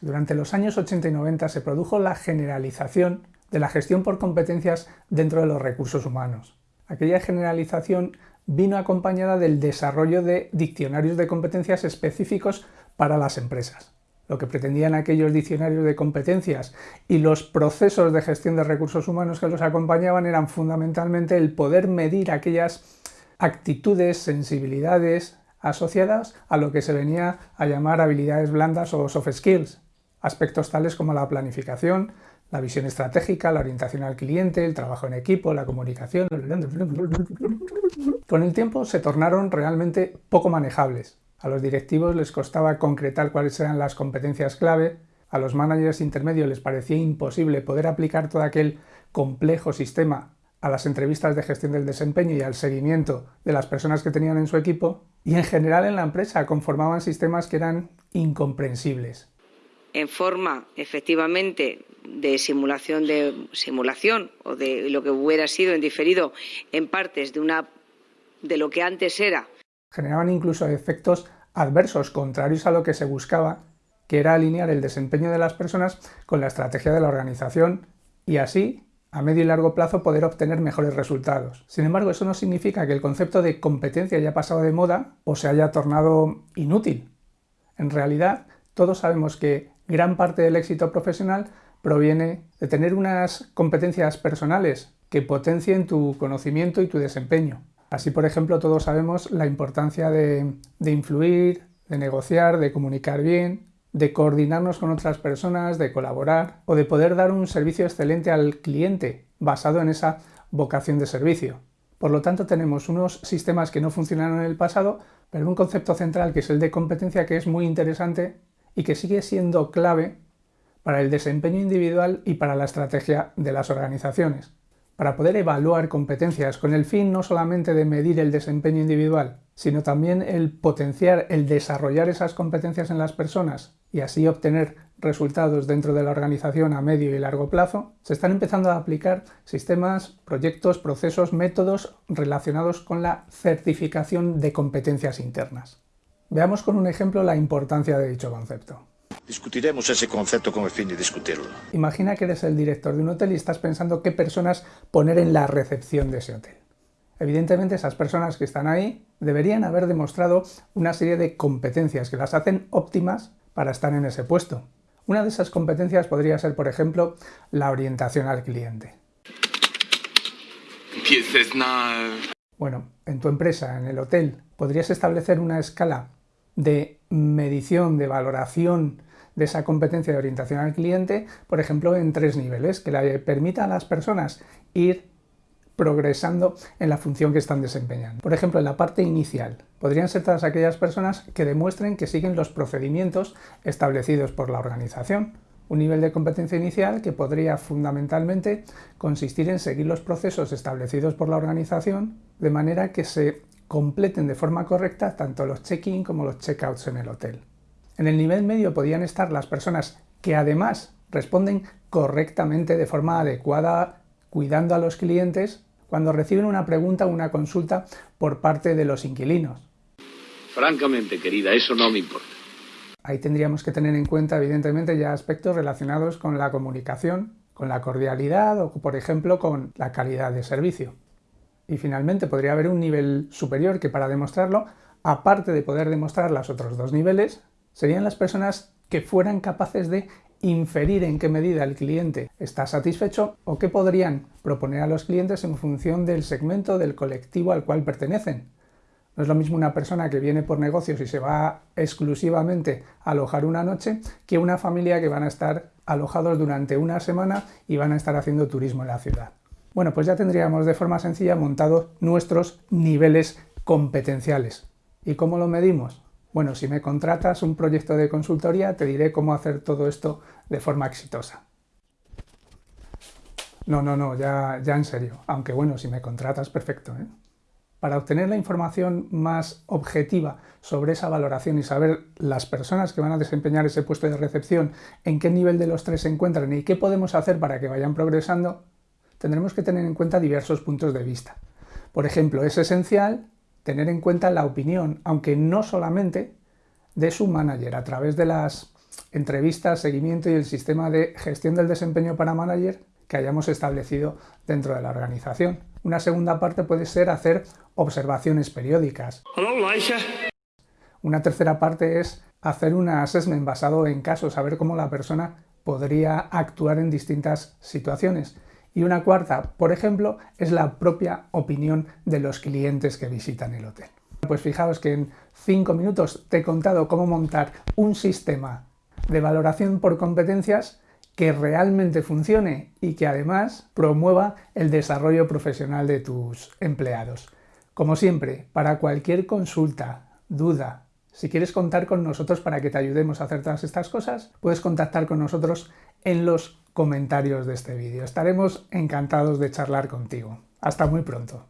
Durante los años 80 y 90 se produjo la generalización de la gestión por competencias dentro de los recursos humanos. Aquella generalización vino acompañada del desarrollo de diccionarios de competencias específicos para las empresas. Lo que pretendían aquellos diccionarios de competencias y los procesos de gestión de recursos humanos que los acompañaban eran fundamentalmente el poder medir aquellas actitudes, sensibilidades asociadas a lo que se venía a llamar habilidades blandas o soft skills, aspectos tales como la planificación, la visión estratégica, la orientación al cliente, el trabajo en equipo, la comunicación... Con el tiempo se tornaron realmente poco manejables. A los directivos les costaba concretar cuáles eran las competencias clave, a los managers intermedios les parecía imposible poder aplicar todo aquel complejo sistema a las entrevistas de gestión del desempeño y al seguimiento de las personas que tenían en su equipo, y en general en la empresa conformaban sistemas que eran incomprensibles en forma efectivamente de simulación de simulación o de lo que hubiera sido en diferido en partes de una de lo que antes era. Generaban incluso efectos adversos contrarios a lo que se buscaba, que era alinear el desempeño de las personas con la estrategia de la organización y así a medio y largo plazo poder obtener mejores resultados. Sin embargo, eso no significa que el concepto de competencia haya pasado de moda o se haya tornado inútil. En realidad, todos sabemos que gran parte del éxito profesional proviene de tener unas competencias personales que potencien tu conocimiento y tu desempeño. Así, por ejemplo, todos sabemos la importancia de, influir, de negociar, de comunicar bien, de coordinarnos con otras personas, de colaborar o de poder dar un servicio excelente al cliente basado en esa vocación de servicio. Por lo tanto, tenemos unos sistemas que no funcionaron en el pasado, pero un concepto central que es el de competencia que es muy interesante y que sigue siendo clave para el desempeño individual y para la estrategia de las organizaciones. Para poder evaluar competencias con el fin no solamente de medir el desempeño individual, sino también el potenciar, el desarrollar esas competencias en las personas y así obtener resultados dentro de la organización a medio y largo plazo, se están empezando a aplicar sistemas, proyectos, procesos, métodos relacionados con la certificación de competencias internas. Veamos con un ejemplo la importancia de dicho concepto. Discutiremos ese concepto con el fin de discutirlo. Imagina que eres el director de un hotel y estás pensando qué personas poner en la recepción de ese hotel. Evidentemente esas personas que están ahí deberían haber demostrado una serie de competencias que las hacen óptimas para estar en ese puesto. Una de esas competencias podría ser, por ejemplo, la orientación al cliente. Bueno, en tu empresa, en el hotel, podrías establecer una escala de medición, de valoración de esa competencia de orientación al cliente, por ejemplo, en tres niveles, que le permita a las personas ir progresando en la función que están desempeñando. Por ejemplo, en la parte inicial, podrían ser todas aquellas personas que demuestren que siguen los procedimientos establecidos por la organización. Un nivel de competencia inicial que podría fundamentalmente consistir en seguir los procesos establecidos por la organización de manera que se completen de forma correcta tanto los check-in como los check-outs en el hotel. En el nivel medio podían estar las personas que además responden correctamente de forma adecuada cuidando a los clientes cuando reciben una pregunta o una consulta por parte de los inquilinos. Francamente, querida, eso no me importa. Ahí tendríamos que tener en cuenta, evidentemente, ya aspectos relacionados con la comunicación, con la cordialidad o, por ejemplo, con la calidad de servicio. Y finalmente podría haber un nivel superior que para demostrarlo, aparte de poder demostrar los otros dos niveles, serían las personas que fueran capaces de inferir en qué medida el cliente está satisfecho o qué podrían proponer a los clientes en función del segmento del colectivo al cual pertenecen. No es lo mismo una persona que viene por negocios y se va exclusivamente a alojar una noche que una familia que van a estar alojados durante una semana y van a estar haciendo turismo en la ciudad. Bueno, pues ya tendríamos de forma sencilla montados nuestros niveles competenciales. ¿Y cómo lo medimos? Bueno, si me contratas un proyecto de consultoría, te diré cómo hacer todo esto de forma exitosa. No, no, no, ya, ya en serio. Aunque bueno, si me contratas, perfecto. ¿eh? Para obtener la información más objetiva sobre esa valoración y saber las personas que van a desempeñar ese puesto de recepción, en qué nivel de los tres se encuentran y qué podemos hacer para que vayan progresando, tendremos que tener en cuenta diversos puntos de vista. Por ejemplo, es esencial tener en cuenta la opinión, aunque no solamente de su manager, a través de las entrevistas, seguimiento y el sistema de gestión del desempeño para manager que hayamos establecido dentro de la organización. Una segunda parte puede ser hacer observaciones periódicas. Una tercera parte es hacer un assessment basado en casos, saber cómo la persona podría actuar en distintas situaciones. Y una cuarta, por ejemplo, es la propia opinión de los clientes que visitan el hotel. Pues fijaos que en cinco minutos te he contado cómo montar un sistema de valoración por competencias que realmente funcione y que además promueva el desarrollo profesional de tus empleados. Como siempre, para cualquier consulta, duda, si quieres contar con nosotros para que te ayudemos a hacer todas estas cosas, puedes contactar con nosotros en los comentarios de este vídeo. Estaremos encantados de charlar contigo. Hasta muy pronto.